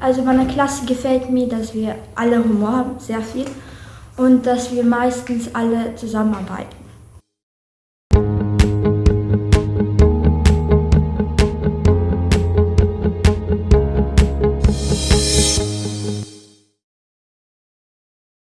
Also meiner Klasse gefällt mir, dass wir alle Humor haben, sehr viel, und dass wir meistens alle zusammenarbeiten.